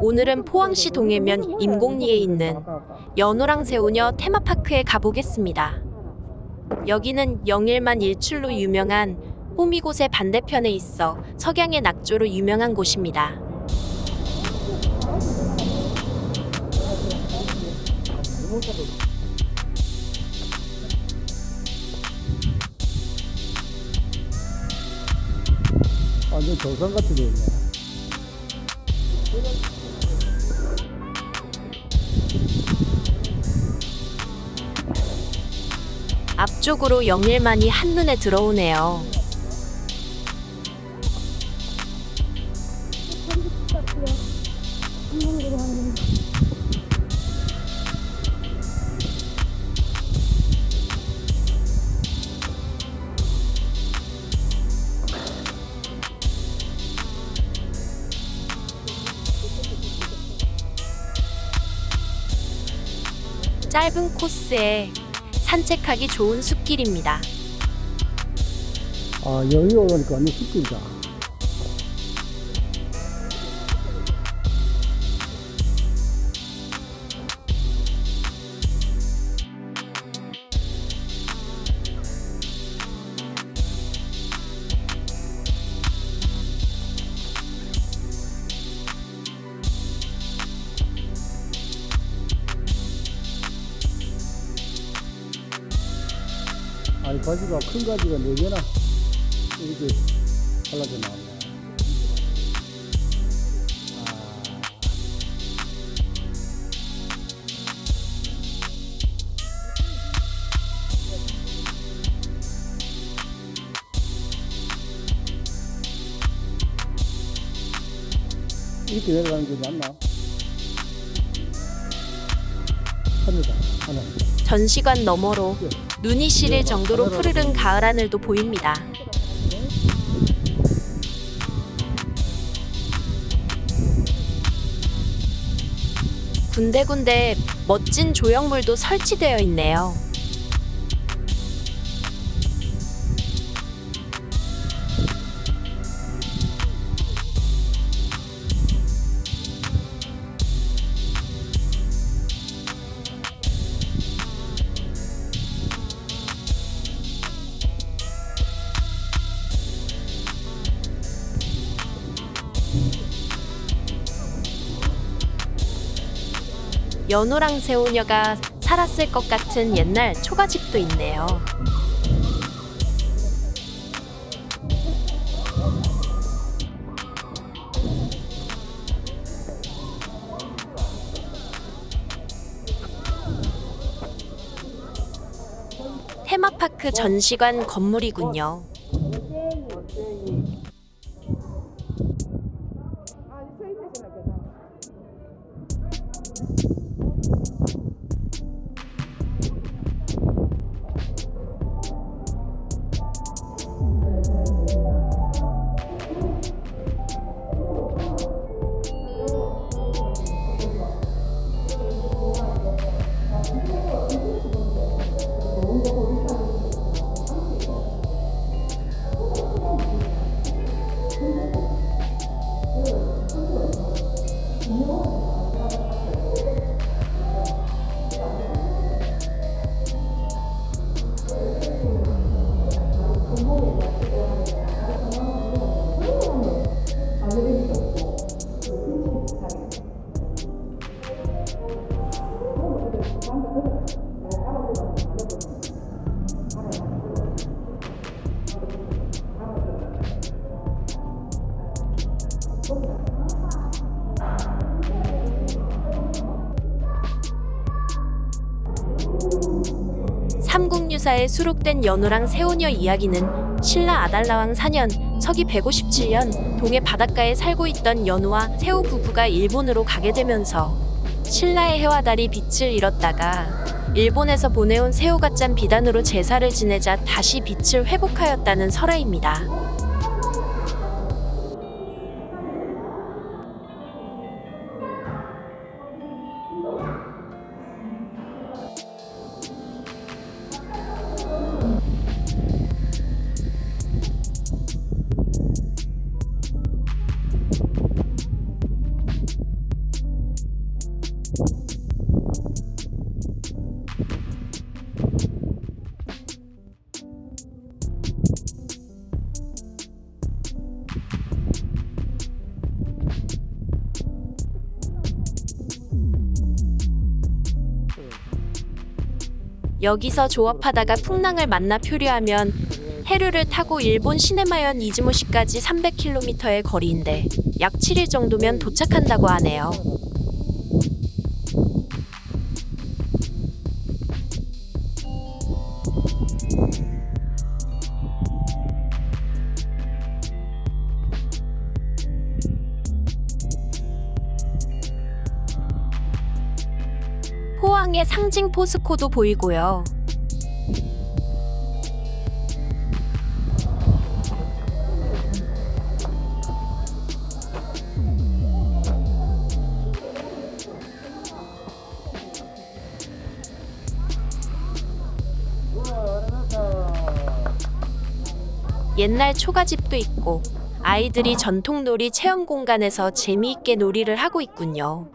오늘은 포항시 동해면 임곡리에 있는 연호랑 새우녀 테마파크에 가보겠습니다. 여기는 영일만 일출로 유명한 호미곶의 반대편에 있어 석양의 낙조로 유명한 곳입니다. 완전 도산 같이 돼 있네. 앞쪽으로 영일만이 한눈에 들어오네요. 짧은 코스에 산책하기 좋은 숲길입니다. 아, 여기 오니까 완전 숲길이다. 아니, 가지가, 큰 가지가 네 개나 이렇게 잘라져 나왔네. 아, 이렇게 내려가는 게 맞나? 하늘다, 하늘. 전시관 너머로 눈이 시릴 정도로 푸르른 가을 하늘도 보입니다. 군데군데 멋진 조형물도 설치되어 있네요. 연호랑 새우녀가 살았을 것 같은 옛날 초가집도 있네요. 테마파크 전시관 건물이군요. 삼국유사에 수록된 연호랑 새우녀 이야기는 신라 아달라왕 4년 서기 157년 동해 바닷가에 살고 있던 연호와 새우 부부가 일본으로 가게 되면서 신라의 해와 달이 빛을 잃었다가 일본에서 보내온 새우가 짠 비단으로 제사를 지내자 다시 빛을 회복하였다는 설화입니다. 여기서 조업하다가 풍랑을 만나 표류하면 해류를 타고 일본 시네마현 이즈모시까지 300km의 거리인데 약 7일 정도면 도착한다고 하네요. 포항의 상징 포스코도 보이고요. 옛날 초가집도 있고 아이들이 전통놀이 체험 공간에서 재미있게 놀이를 하고 있군요.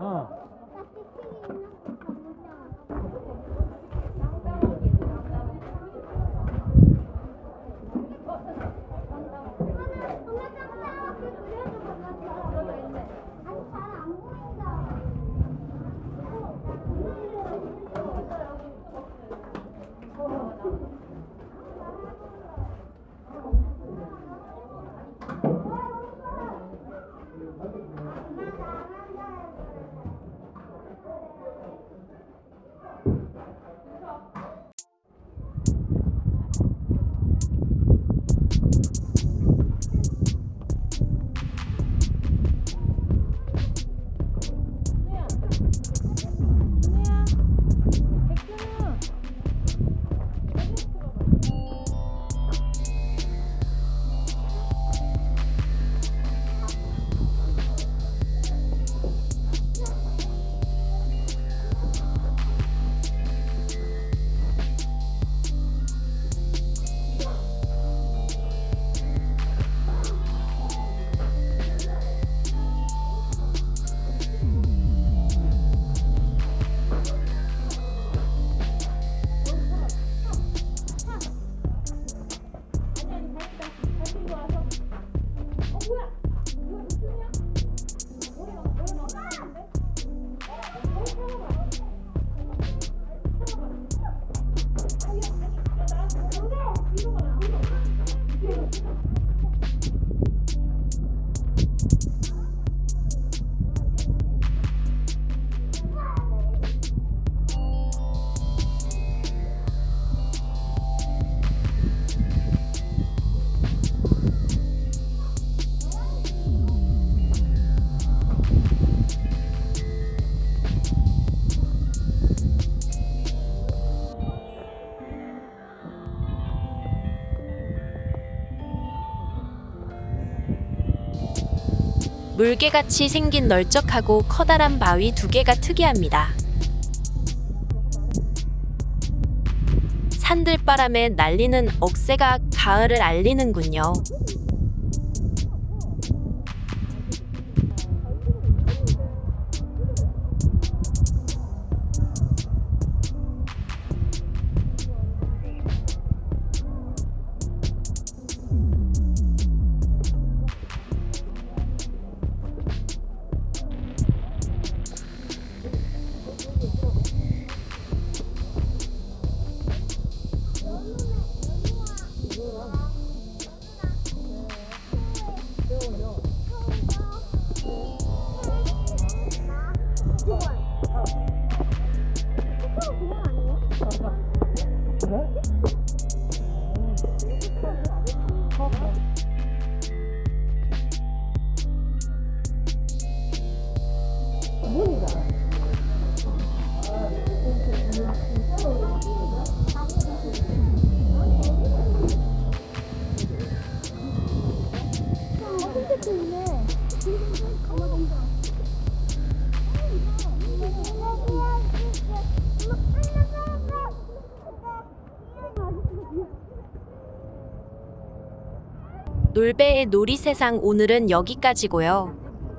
유 물개같이 생긴 널쩍하고 커다란 바위 두 개가 특이합니다. 산들바람에 날리는 억새가 가을을 알리는군요. 놀배의 놀이세상 오늘은 여기까지고요.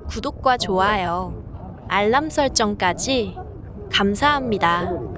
구독과 좋아요, 알람 설정까지 감사합니다.